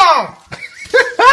song.